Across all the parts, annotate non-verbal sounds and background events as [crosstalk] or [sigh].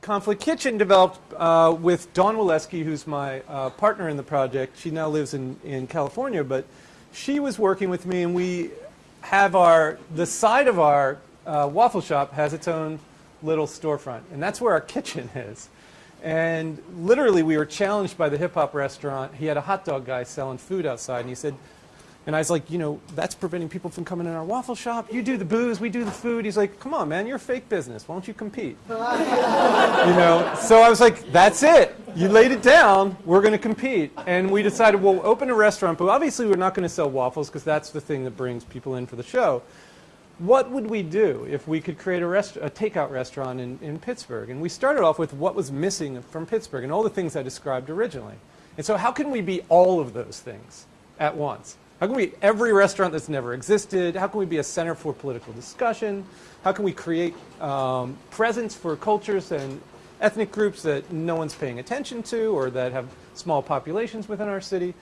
Conflict Kitchen developed uh, with Dawn Weleski, who's my uh, partner in the project. She now lives in, in California, but she was working with me and we have our, the side of our uh, waffle shop has its own little storefront. And that's where our kitchen [laughs] is. And literally we were challenged by the hip hop restaurant. He had a hot dog guy selling food outside and he said, and I was like, you know, that's preventing people from coming in our waffle shop. You do the booze, we do the food. He's like, come on, man, you're a fake business. Why don't you compete? [laughs] you know, so I was like, that's it. You laid it down. We're going to compete. And we decided we'll open a restaurant, but obviously we're not going to sell waffles because that's the thing that brings people in for the show. What would we do if we could create a, a takeout restaurant in, in Pittsburgh? And we started off with what was missing from Pittsburgh and all the things I described originally. And so how can we be all of those things at once? How can we every restaurant that's never existed? How can we be a center for political discussion? How can we create um, presence for cultures and ethnic groups that no one's paying attention to or that have small populations within our city?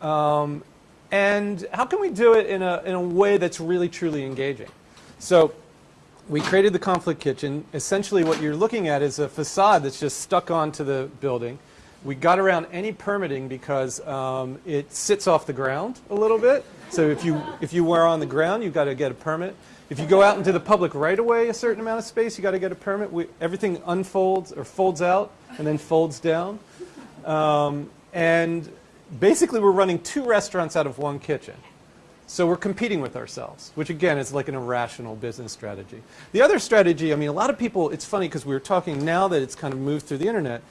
Um, and how can we do it in a, in a way that's really, truly engaging? So we created the Conflict Kitchen. Essentially what you're looking at is a facade that's just stuck onto the building. We got around any permitting because um, it sits off the ground a little bit. So if you, if you were on the ground, you've got to get a permit. If you go out into the public right away a certain amount of space, you've got to get a permit. We, everything unfolds or folds out and then folds down. Um, and basically we're running two restaurants out of one kitchen. So we're competing with ourselves, which again is like an irrational business strategy. The other strategy, I mean, a lot of people, it's funny because we were talking now that it's kind of moved through the internet,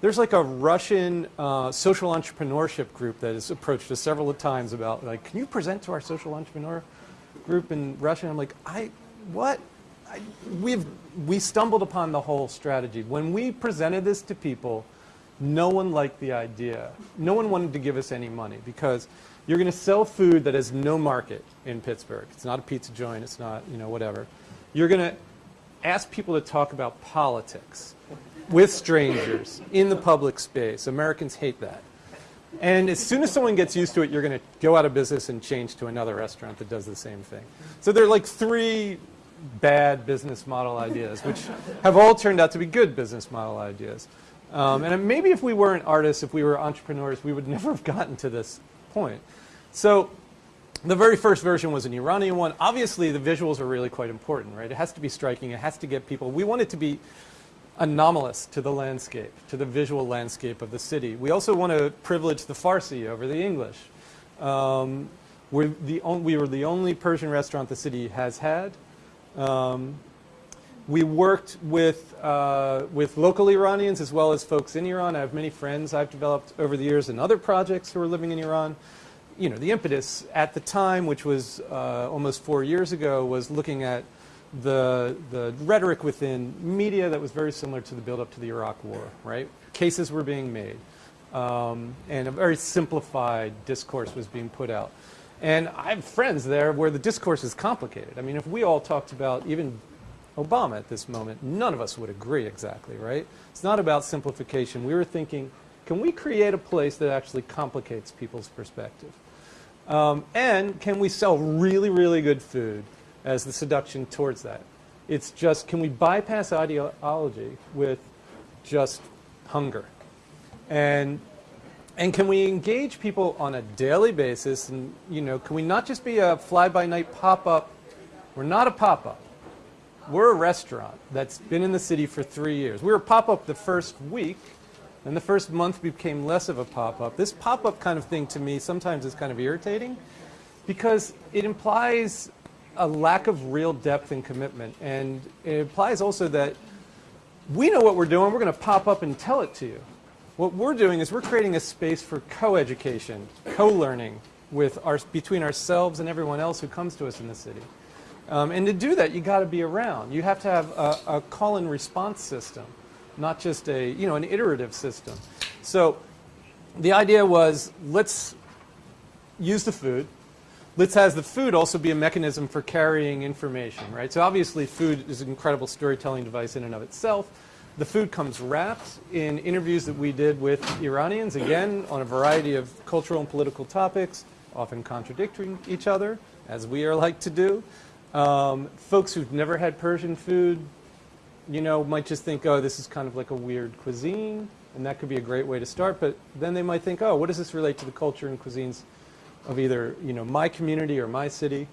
there's like a Russian uh, social entrepreneurship group that has approached us several times about like, can you present to our social entrepreneur group in Russia? And I'm like, I, what? I, we've, we stumbled upon the whole strategy. When we presented this to people, no one liked the idea. No one wanted to give us any money because you're going to sell food that has no market in Pittsburgh. It's not a pizza joint. It's not, you know, whatever. You're going to ask people to talk about politics with strangers in the public space. Americans hate that. And as soon as someone gets used to it, you're going to go out of business and change to another restaurant that does the same thing. So there are like three bad business model ideas, which have all turned out to be good business model ideas. Um, and maybe if we weren't artists, if we were entrepreneurs, we would [laughs] never have gotten to this point. So the very first version was an Iranian one. Obviously, the visuals are really quite important, right? It has to be striking. It has to get people. We want it to be anomalous to the landscape, to the visual landscape of the city. We also want to privilege the Farsi over the English. Um, we're the we were the only Persian restaurant the city has had. Um, we worked with, uh, with local Iranians as well as folks in Iran. I have many friends I've developed over the years in other projects who are living in Iran. You know, the impetus at the time, which was uh, almost four years ago, was looking at the, the rhetoric within media that was very similar to the buildup to the Iraq War, right? Cases were being made. Um, and a very simplified discourse was being put out. And I have friends there where the discourse is complicated. I mean, if we all talked about even Obama at this moment, none of us would agree exactly, right? It's not about simplification. We were thinking, can we create a place that actually complicates people's perspective? Um, and can we sell really, really good food as the seduction towards that. It's just, can we bypass ideology with just hunger? And, and can we engage people on a daily basis? And, you know, can we not just be a fly-by-night pop-up? We're not a pop-up. We're a restaurant that's been in the city for three years. We were pop-up the first week, and the first month became less of a pop-up. This pop-up kind of thing to me sometimes is kind of irritating because it implies a lack of real depth and commitment. And it implies also that we know what we're doing. We're going to pop up and tell it to you. What we're doing is we're creating a space for co-education, co-learning with our, between ourselves and everyone else who comes to us in the city. Um, and to do that, you got to be around. You have to have a, a call and response system, not just a, you know, an iterative system. So the idea was let's use the food, Let's has the food also be a mechanism for carrying information, right? So obviously food is an incredible storytelling device in and of itself. The food comes wrapped in interviews that we did with Iranians, again, on a variety of cultural and political topics, often contradicting each other, as we are like to do. Um, folks who've never had Persian food, you know, might just think, oh, this is kind of like a weird cuisine, and that could be a great way to start. But then they might think, oh, what does this relate to the culture and cuisines of either, you know, my community or my city?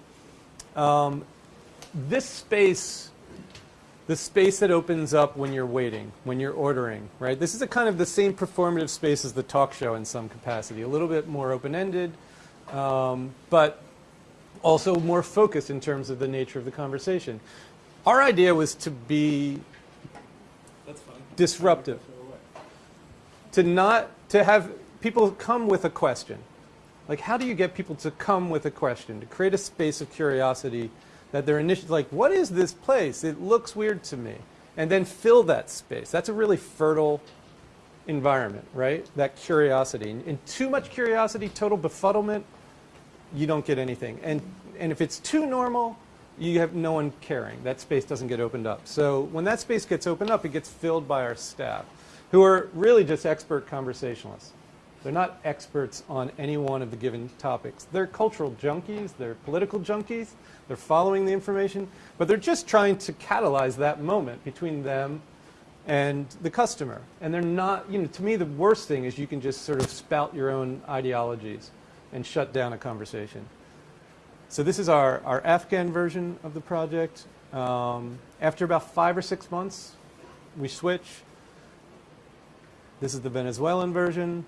Um, this space, the space that opens up when you're waiting, when you're ordering, right? This is a kind of the same performative space as the talk show in some capacity, a little bit more open-ended, um, but also more focused in terms of the nature of the conversation. Our idea was to be disruptive, to not to have people come with a question. Like, how do you get people to come with a question, to create a space of curiosity that they're initially like, what is this place? It looks weird to me. And then fill that space. That's a really fertile environment, right? That curiosity. And, too much curiosity, total befuddlement, you don't get anything. And, and if it's too normal, you have no one caring. That space doesn't get opened up. So when that space gets opened up, it gets filled by our staff, who are really just expert conversationalists. They're not experts on any one of the given topics. They're cultural junkies, they're political junkies, they're following the information, but they're just trying to catalyze that moment between them and the customer. And they're not, you know, to me the worst thing is you can just sort of spout your own ideologies and shut down a conversation. So this is our, our Afghan version of the project. Um, after about five or six months, we switch. This is the Venezuelan version.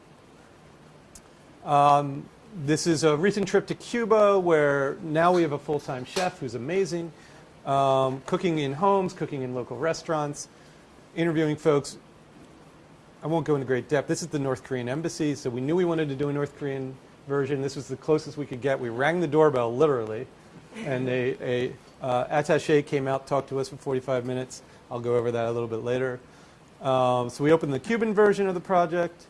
Um, this is a recent trip to Cuba where now we have a full-time chef who's amazing, um, cooking in homes, cooking in local restaurants, interviewing folks. I won't go into great depth. This is the North Korean embassy, so we knew we wanted to do a North Korean version. This was the closest we could get. We rang the doorbell, literally, and a, a uh, attache came out, talked to us for 45 minutes. I'll go over that a little bit later. Um, so we opened the Cuban version of the project.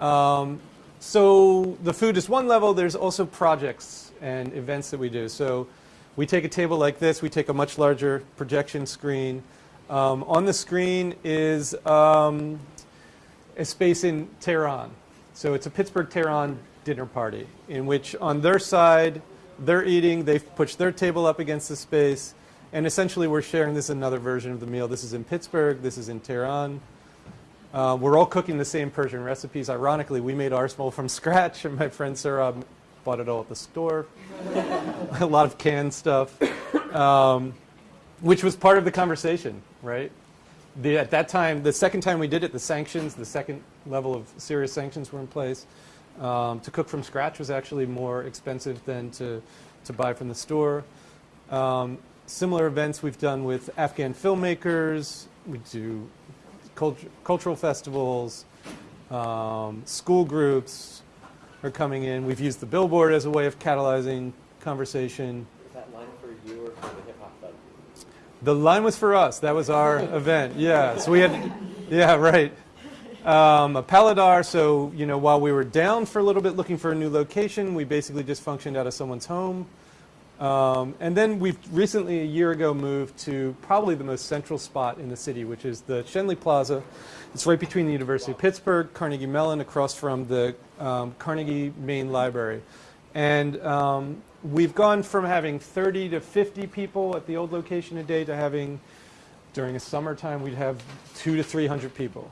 Um, so the food is one level. There's also projects and events that we do. So we take a table like this. We take a much larger projection screen. Um, on the screen is um, a space in Tehran. So it's a Pittsburgh-Tehran dinner party in which on their side, they're eating. They've pushed their table up against the space. And essentially, we're sharing this another version of the meal. This is in Pittsburgh. This is in Tehran. Uh, we're all cooking the same Persian recipes. Ironically, we made ours from scratch, and my friend Sarah bought it all at the store. [laughs] a lot of canned stuff, um, which was part of the conversation, right? The, at that time, the second time we did it, the sanctions, the second level of serious sanctions were in place. Um, to cook from scratch was actually more expensive than to, to buy from the store. Um, similar events we've done with Afghan filmmakers. We do cultural festivals, um, school groups are coming in. We've used the billboard as a way of catalyzing conversation. Is that line for you or for the hip hop club? The line was for us. That was our [laughs] event. Yeah. So we had, yeah, right. Um, a Paladar, so you know, while we were down for a little bit looking for a new location, we basically just functioned out of someone's home. Um, and then we've recently, a year ago, moved to probably the most central spot in the city, which is the Schenley Plaza. It's right between the University of Pittsburgh, Carnegie Mellon, across from the um, Carnegie Main Library. And um, we've gone from having 30 to 50 people at the old location a day to having, during a summertime, we'd have two to 300 people.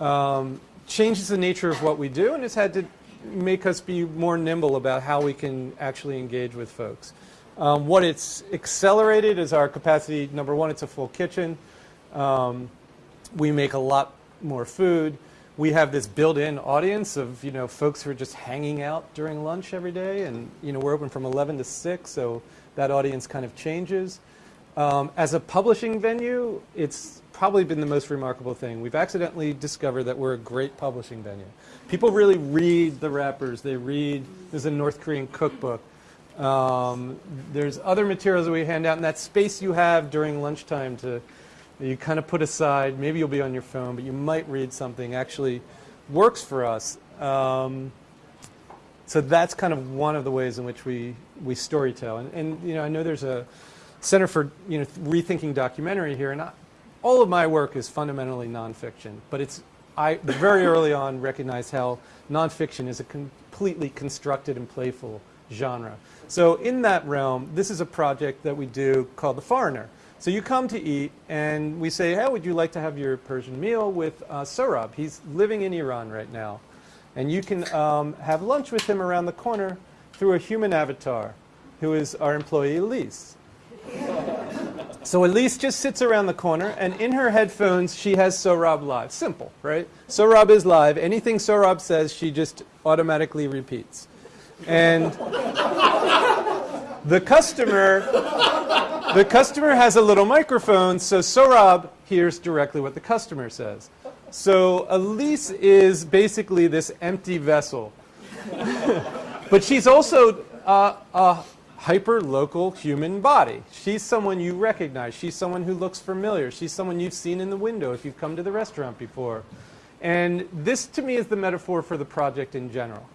Um, changes the nature of what we do, and it's had to make us be more nimble about how we can actually engage with folks. Um, what it's accelerated is our capacity. Number one, it's a full kitchen. Um, we make a lot more food. We have this built-in audience of you know folks who are just hanging out during lunch every day, and you know we're open from 11 to 6, so that audience kind of changes. Um, as a publishing venue, it's probably been the most remarkable thing. We've accidentally discovered that we're a great publishing venue. People really read the wrappers. They read, there's a North Korean cookbook. Um, there's other materials that we hand out, and that space you have during lunchtime to you kind of put aside, maybe you'll be on your phone, but you might read something, actually works for us. Um, so that's kind of one of the ways in which we, we storytell. And, and you know, I know there's a Center for you know, Rethinking Documentary here, and I, all of my work is fundamentally nonfiction, but it's, I very early on recognized how nonfiction is a completely constructed and playful genre. So in that realm, this is a project that we do called The Foreigner, So you come to eat, and we say, hey, would you like to have your Persian meal with uh, Sohrab? He's living in Iran right now. And you can um, have lunch with him around the corner through a human avatar, who is our employee Elise. [laughs] So Elise just sits around the corner, and in her headphones, she has Sohrab live. Simple, right? Sohrab is live. Anything Sohrab says, she just automatically repeats. And the customer, the customer has a little microphone, so Sohrab hears directly what the customer says. So Elise is basically this empty vessel. [laughs] but she's also uh, a hyper-local human body. She's someone you recognize. She's someone who looks familiar. She's someone you've seen in the window if you've come to the restaurant before. And this, to me, is the metaphor for the project in general,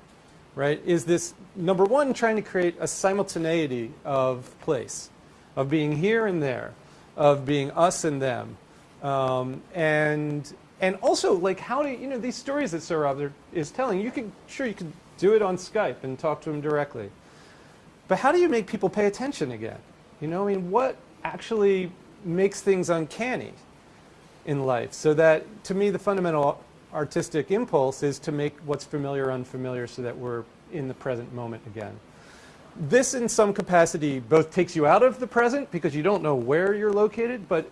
right? Is this, number one, trying to create a simultaneity of place, of being here and there, of being us and them. Um, and, and also, like, how do you, you know, these stories that Sohrab is telling, you could, sure, you could do it on Skype and talk to him directly. But how do you make people pay attention again? You know, I mean, what actually makes things uncanny in life? So that, to me, the fundamental artistic impulse is to make what's familiar unfamiliar so that we're in the present moment again. This, in some capacity, both takes you out of the present because you don't know where you're located, but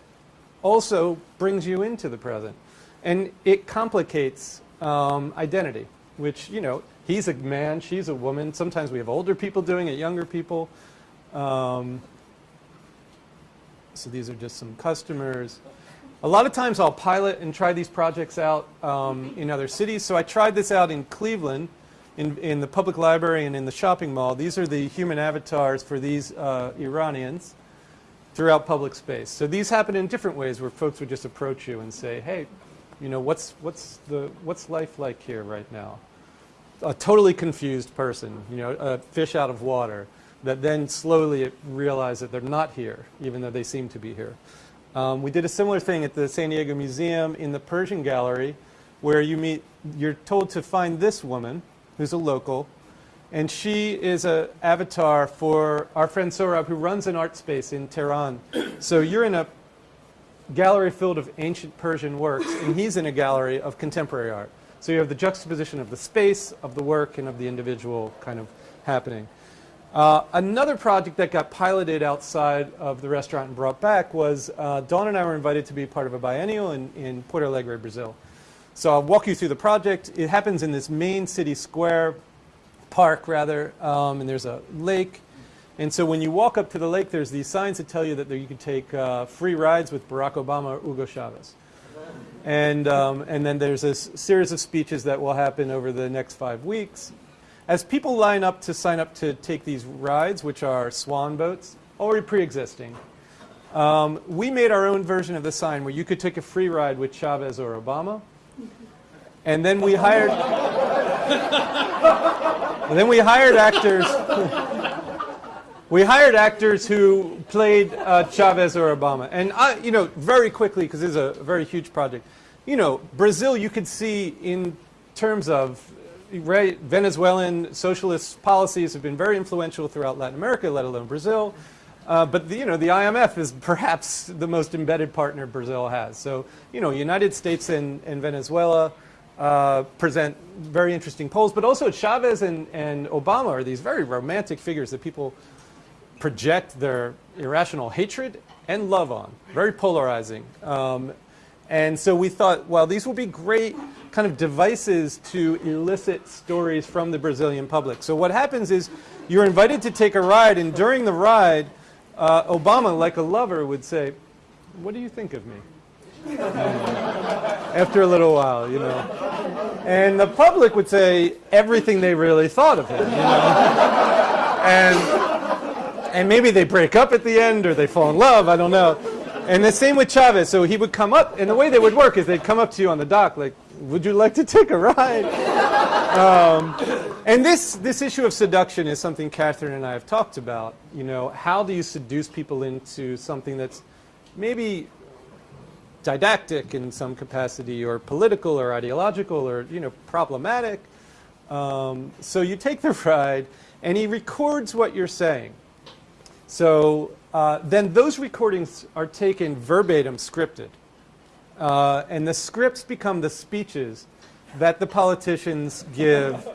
also brings you into the present. And it complicates um, identity, which, you know, he's a man, she's a woman. Sometimes we have older people doing it, younger people. Um, so these are just some customers. A lot of times I'll pilot and try these projects out um, in other cities. So I tried this out in Cleveland, in, in the public library and in the shopping mall. These are the human avatars for these uh, Iranians throughout public space. So these happen in different ways where folks would just approach you and say, hey, you know, what's, what's, the, what's life like here right now? A totally confused person, you know, a fish out of water, that then slowly realize that they're not here, even though they seem to be here. Um, we did a similar thing at the San Diego Museum in the Persian Gallery, where you meet, you're told to find this woman, who's a local, and she is an avatar for our friend Sohrab, who runs an art space in Tehran. So you're in a gallery filled of ancient Persian works, and he's in a gallery of contemporary art. So you have the juxtaposition of the space, of the work, and of the individual kind of happening. Uh, another project that got piloted outside of the restaurant and brought back was uh, Dawn and I were invited to be part of a biennial in, in Porto Alegre, Brazil. So I'll walk you through the project. It happens in this main city square, park rather, um, and there's a lake. And so when you walk up to the lake, there's these signs that tell you that you can take uh, free rides with Barack Obama or Hugo Chavez. And, um, and then there's a series of speeches that will happen over the next five weeks. As people line up to sign up to take these rides, which are swan boats, already pre-existing, um, we made our own version of the sign where you could take a free ride with Chavez or Obama. And then we hired, [laughs] then we hired actors. [laughs] we hired actors who played uh, Chavez or Obama. And, I, you know, very quickly, because this is a very huge project, you know, Brazil, you could see in terms of Venezuelan socialist policies have been very influential throughout Latin America, let alone Brazil. Uh, but the, you know, the IMF is perhaps the most embedded partner Brazil has. So, you know, United States and, and Venezuela uh, present very interesting polls, but also Chavez and, and Obama are these very romantic figures that people project their irrational hatred and love on, very polarizing. Um, and so we thought, well, these will be great kind of devices to elicit stories from the Brazilian public. So what happens is you're invited to take a ride, and during the ride, uh, Obama, like a lover, would say, what do you think of me? [laughs] After a little while, you know. And the public would say everything they really thought of him, you know. And, and maybe they break up at the end or they fall in love, I don't know. And the same with Chavez. So he would come up, and the way they would work is they'd come up to you on the dock, like, would you like to take a ride? Um, and this, this issue of seduction is something Catherine and I have talked about. You know, how do you seduce people into something that's maybe didactic in some capacity or political or ideological or, you know, problematic. Um, so you take the ride and he records what you're saying. So uh, then those recordings are taken verbatim, scripted. Uh, and the scripts become the speeches that the politicians give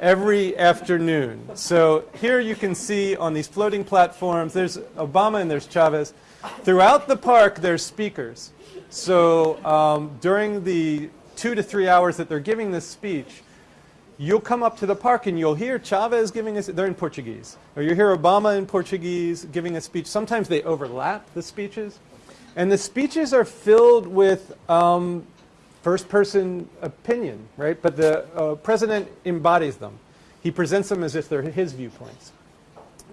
every afternoon. So here you can see on these floating platforms, there's Obama and there's Chavez. Throughout the park, there's speakers. So um, during the two to three hours that they're giving this speech, you'll come up to the park and you'll hear Chavez giving us, they're in Portuguese, or you hear Obama in Portuguese giving a speech. Sometimes they overlap the speeches. And the speeches are filled with um, first person opinion, right? But the uh, president embodies them. He presents them as if they're his viewpoints.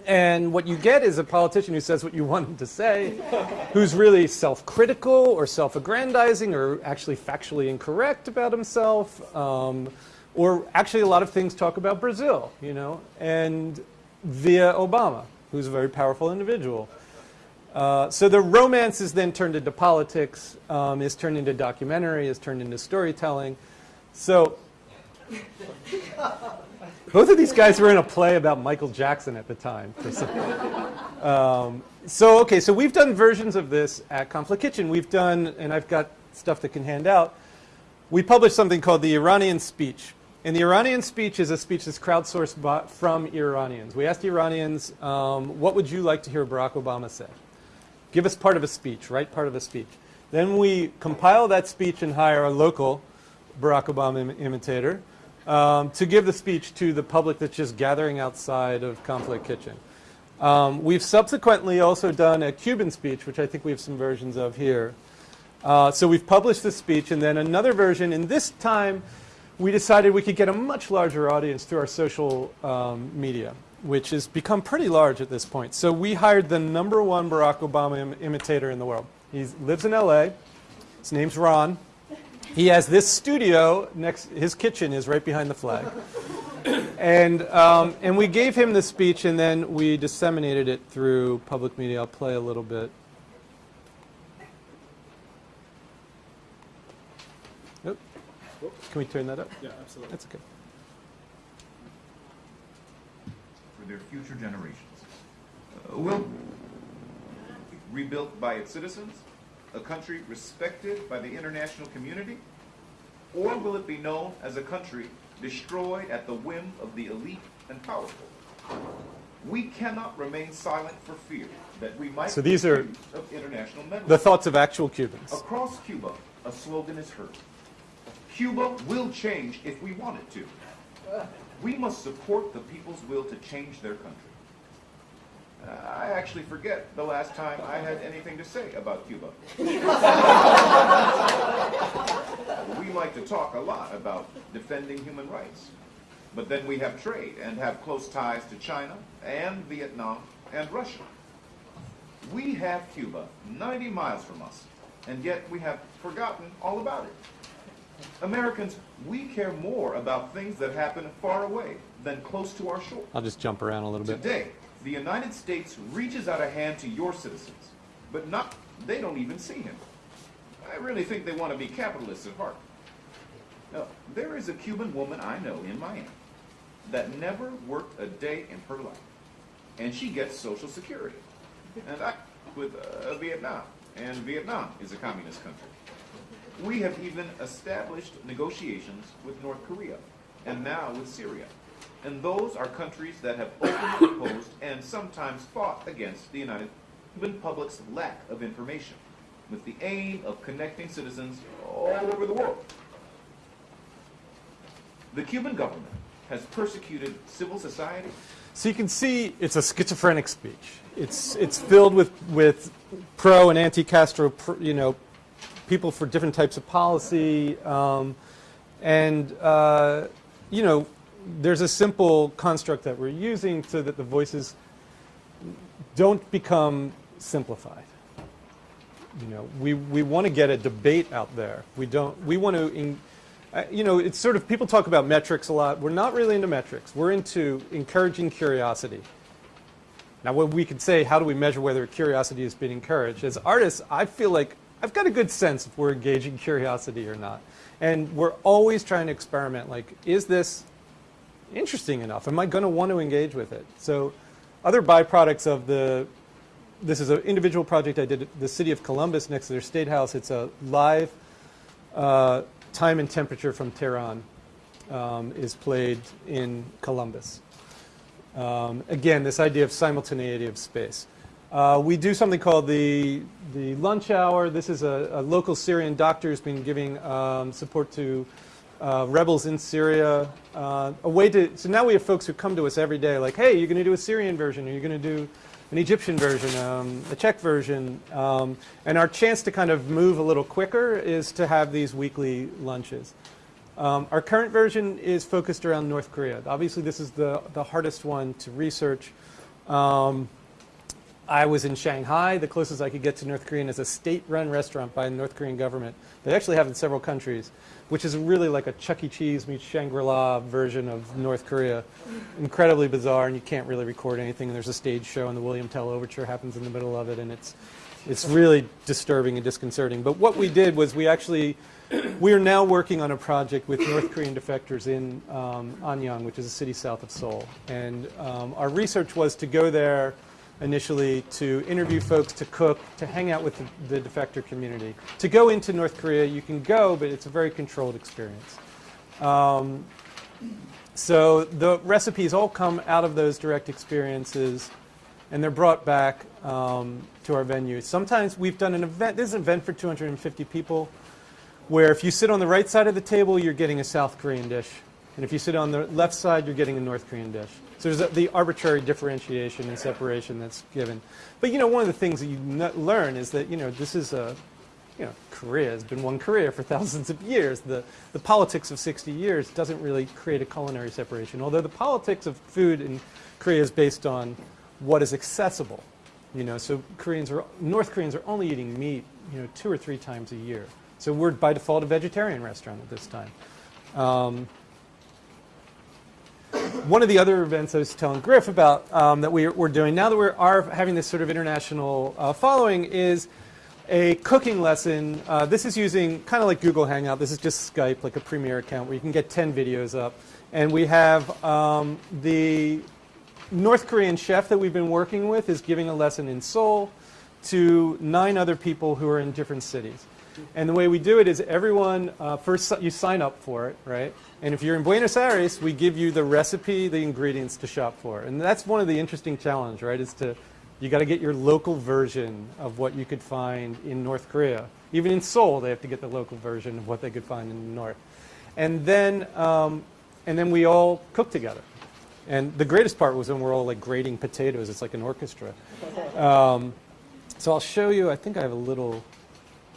And what you get is a politician who says what you want him to say, [laughs] who's really self-critical or self-aggrandizing or actually factually incorrect about himself. Um, or actually a lot of things talk about Brazil, you know, and via Obama, who's a very powerful individual. Uh, so the romance is then turned into politics, um, is turned into documentary, is turned into storytelling. So both of these guys were in a play about Michael Jackson at the time. Um, so okay, so we've done versions of this at Conflict Kitchen. We've done, and I've got stuff that can hand out. We published something called the Iranian Speech. And the Iranian speech is a speech that's crowdsourced from Iranians. We asked Iranians, um, what would you like to hear Barack Obama say? Give us part of a speech, write part of a speech. Then we compile that speech and hire a local Barack Obama Im imitator um, to give the speech to the public that's just gathering outside of Conflict Kitchen. Um, we've subsequently also done a Cuban speech, which I think we have some versions of here. Uh, so we've published the speech and then another version, and this time we decided we could get a much larger audience through our social um, media, which has become pretty large at this point. So we hired the number one Barack Obama Im imitator in the world. He lives in LA. His name's Ron. He has this studio next, his kitchen is right behind the flag. [coughs] and, um, and we gave him the speech and then we disseminated it through public media. I'll play a little bit. Can we turn that up? Yeah, absolutely. That's okay. for their future generations. Uh, will rebuilt by its citizens, a country respected by the international community, or will it be known as a country destroyed at the whim of the elite and powerful? We cannot remain silent for fear that we might So these are be accused of international meddling. The thoughts of actual Cubans. Across Cuba, a slogan is heard. Cuba will change if we want it to. We must support the people's will to change their country. Uh, I actually forget the last time I had anything to say about Cuba. we like to talk a lot about defending human rights. But then we have trade and have close ties to China and Vietnam and Russia. We have Cuba 90 miles from us, and yet we have forgotten all about it. Americans, we care more about things that happen far away than close to our shore. I'll just jump around a little bit. Today, the United States reaches out a hand to your citizens, but not, they don't even see him. I really think they want to be capitalists at heart. Now, there is a Cuban woman I know in Miami that never worked a day in her life, and she gets Social Security. And I with uh, Vietnam, and Vietnam is a communist country. We have even established negotiations with North Korea and now with Syria. And those are countries that have openly [coughs] opposed and sometimes fought against the United Cuban public's lack of information with the aim of connecting citizens all over the world. The Cuban government has persecuted civil society, So you can see it's a schizophrenic speech. It's, it's filled with, with pro and anti-Castro, you know, people for different types of policy. Um, and, uh, you know, there's a simple construct that we're using so that the voices don't become simplified. You know, we, we want to get a debate out there. We don't, we want to, in, uh, you know, it's sort of, people talk about metrics a lot. We're not really into metrics. We're into encouraging curiosity. Now, what we could say, how do we measure whether curiosity is being encouraged? As artists, I feel like I've got a good sense if we're engaging curiosity or not. And we're always trying to experiment, like, is this interesting enough? Am I going to want to engage with it? So other byproducts of the this is an individual project I did at the city of Columbus next to their state house. It's a live uh, time and temperature from Tehran um, is played in Columbus. Um, again, this idea of simultaneity of space. Uh, we do something called the, the lunch hour. This is a, a local Syrian doctor who's been giving um, support to uh, rebels in Syria. Uh, a way to, so now we have folks who come to us every day like, hey, you're going to do a Syrian version, or you're going to do an Egyptian version, um, a Czech version. Um, and our chance to kind of move a little quicker is to have these weekly lunches. Um, our current version is focused around North Korea. Obviously, this is the, the hardest one to research. Um, I was in Shanghai. The closest I could get to North Korean is a state-run restaurant by the North Korean government. They actually have in several countries, which is really like a Chuck E. Cheese meets Shangri-La version of North Korea. Incredibly bizarre, and you can't really record anything. And there's a stage show, and the William Tell Overture happens in the middle of it, and it's it's really disturbing and disconcerting. But what we did was we actually we are now working on a project with North Korean defectors in um, Anyang, which is a city south of Seoul. And um, our research was to go there initially to interview folks, to cook, to hang out with the, the defector community. To go into North Korea, you can go, but it's a very controlled experience. Um, so the recipes all come out of those direct experiences, and they're brought back um, to our venue. Sometimes we've done an event, this is an event for 250 people, where if you sit on the right side of the table, you're getting a South Korean dish. And if you sit on the left side, you're getting a North Korean dish. So there's the arbitrary differentiation and separation that's given. But you know, one of the things that you learn is that you know this is a, you know, Korea has been one Korea for [laughs] thousands of years. The the politics of 60 years doesn't really create a culinary separation. Although the politics of food in Korea is based on what is accessible. You know, so Koreans are North Koreans are only eating meat, you know, two or three times a year. So we're by default a vegetarian restaurant at this time. Um, one of the other events I was telling Griff about um, that we, are doing now that we are having this sort of international uh, following is a cooking lesson. Uh, this is using kind of like Google Hangout. This is just Skype, like a Premiere account where you can get 10 videos up. And we have um, the North Korean chef that we've been working with is giving a lesson in Seoul to nine other people who are in different cities. And the way we do it is everyone, uh, first you sign up for it, right? And if you're in Buenos Aires, we give you the recipe, the ingredients to shop for. And that's one of the interesting challenges, right? Is to, you got to get your local version of what you could find in North Korea. Even in Seoul, they have to get the local version of what they could find in the north. And then, um, and then we all cook together. And the greatest part was when we're all like grating potatoes. It's like an orchestra. Um, so I'll show you, I think I have a little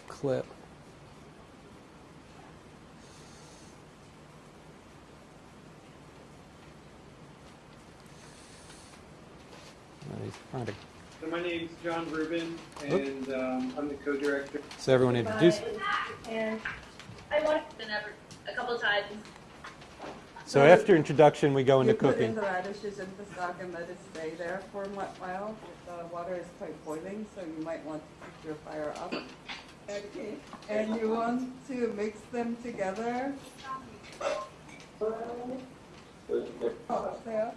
clip. Nice. Find it. So my name's Jon Rubin, and um, I'm the co-director. So everyone introduce. And I want to never a couple times. So after introduction, we go into you put in cooking. the radishes into the stock and let it stay there for a while. The water is quite boiling, so you might want to keep your fire up. Okay. And you want to mix them together. Oh, there.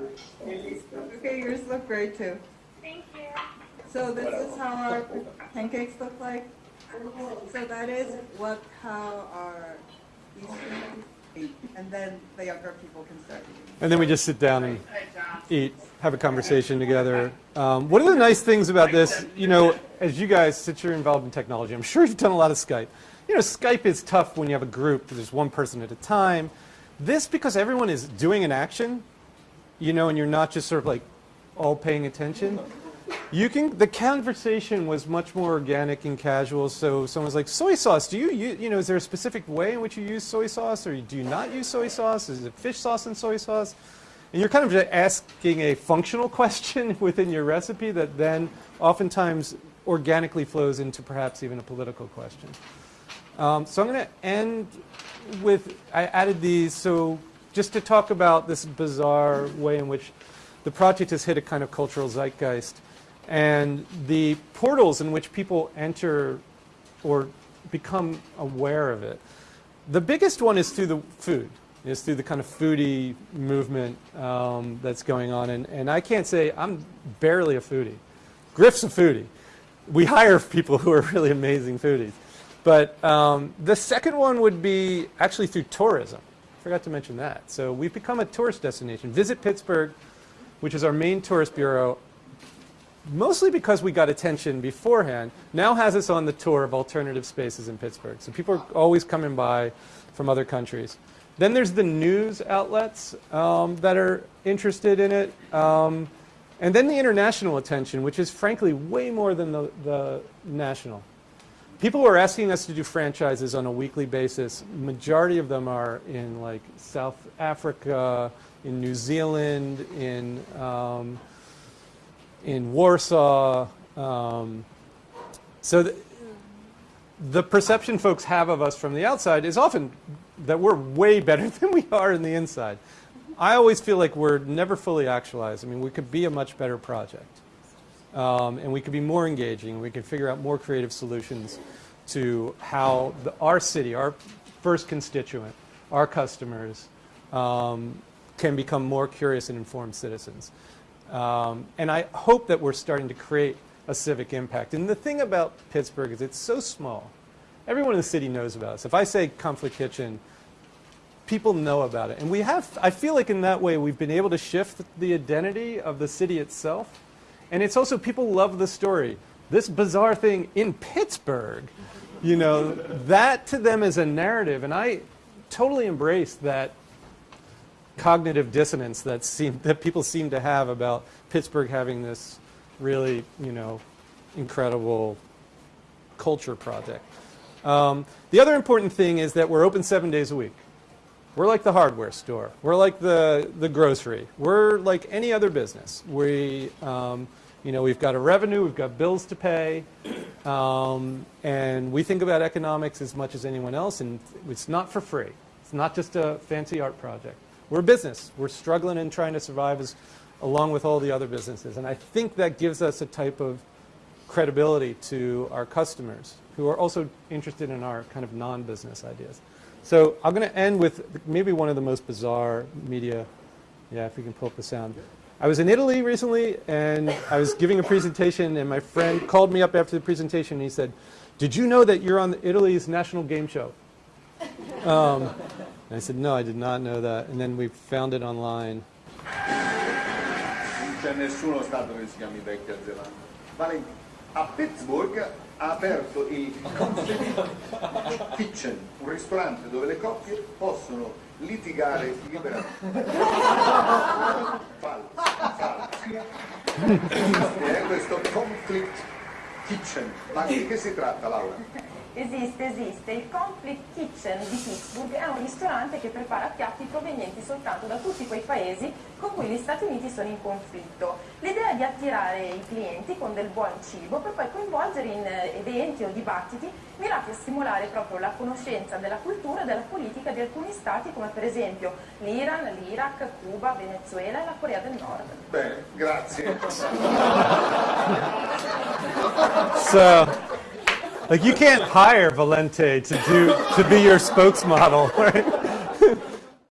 Okay, yours look great too. Thank you. So this is how our pancakes look like. So that is what how our Eastern eat, and then the younger people can start eating. And then we just sit down and eat, have a conversation together. Um, one of the nice things about this, you know, as you guys, since you're involved in technology, I'm sure you've done a lot of Skype. You know, Skype is tough when you have a group, there's one person at a time. This, because everyone is doing an action, you know, and you're not just sort of like all paying attention. You can. The conversation was much more organic and casual. So someone's like, "Soy sauce? Do you, you, you know, is there a specific way in which you use soy sauce, or do you not use soy sauce? Is it fish sauce and soy sauce?" And you're kind of just asking a functional [laughs] question within your recipe that then oftentimes organically flows into perhaps even a political question. Um, so I'm going to end with, I added these, so just to talk about this bizarre way in which the project has hit a kind of cultural zeitgeist and the portals in which people enter or become aware of it. The biggest one is through the food, is through the kind of foodie movement um, that's going on. And, and I can't say, I'm barely a foodie. Griff's a foodie. We hire people who are really amazing foodies. But um, the second one would be actually through tourism. Forgot to mention that. So we've become a tourist destination. Visit Pittsburgh, which is our main tourist bureau, mostly because we got attention beforehand, now has us on the tour of alternative spaces in Pittsburgh. So people are always coming by from other countries. Then there's the news outlets um, that are interested in it. Um, and then the international attention, which is frankly way more than the, the national. People who are asking us to do franchises on a weekly basis. Majority of them are in like South Africa, in New Zealand, in um, in Warsaw. Um, so the, the perception folks have of us from the outside is often that we're way better [laughs] than we are in the inside. I always feel like we're never fully actualized. I mean, we could be a much better project. Um, and we could be more engaging. We could figure out more creative solutions to how the, our city, our first constituent, our customers, um, can become more curious and informed citizens. Um, and I hope that we're starting to create a civic impact. And the thing about Pittsburgh is it's so small. Everyone in the city knows about us. If I say Conflict Kitchen, people know about it. And we have, I feel like in that way, we've been able to shift the identity of the city itself. And it's also, people love the story. This bizarre thing in Pittsburgh, you know, that to them is a narrative. And I totally embrace that cognitive dissonance that, seem, that people seem to have about Pittsburgh having this really, you know, incredible culture project. Um, the other important thing is that we're open seven days a week. We're like the hardware store. We're like the, the grocery. We're like any other business. We, um, you know, we've got a revenue, we've got bills to pay, um, and we think about economics as much as anyone else, and it's not for free. It's not just a fancy art project. We're a business. We're struggling and trying to survive as, along with all the other businesses, and I think that gives us a type of credibility to our customers who are also interested in our kind of non-business ideas. So I'm going to end with maybe one of the most bizarre media. Yeah, if we can pull up the sound. I was in Italy recently, and I was giving a presentation, and my friend called me up after the presentation, and he said, did you know that you're on Italy's national game show? Um, and I said, no, I did not know that. And then we found it online. A Pittsburgh ha aperto il Kitchen, un ristorante dove le coppie possono litigare liberamente. Falso, falso. Esiste, eh, questo Conflict Kitchen. Ma di che si tratta, Laura? Esiste, esiste. Il Conflict Kitchen di Pittsburgh è un ristorante che prepara piatti provenienti soltanto da tutti quei paesi con cui gli Stati Uniti sono in conflitto. L'idea è di attirare i clienti con del buon cibo per poi coinvolgere in eh, eventi o dibattiti mirati a stimolare proprio la conoscenza della cultura e della politica di alcuni stati come per esempio l'Iran, l'Iraq, Cuba, Venezuela e la Corea del Nord. Bene, grazie. So, like you can't hire Valente to do to be your spokesmodel, [laughs] right?